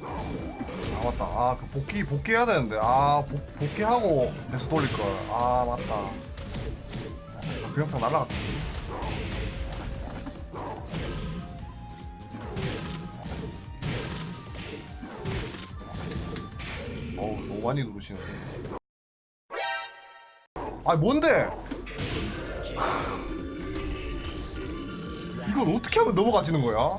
아 맞다. 아 그 복귀 복귀해야 되는데. 아 복, 복귀하고 다시 돌릴걸. 아 맞다. 아, 그 영상 날라갔다. 어우 너무 많이 누르시는데 아 뭔데? 이건 어떻게 하면 넘어가지는 거야?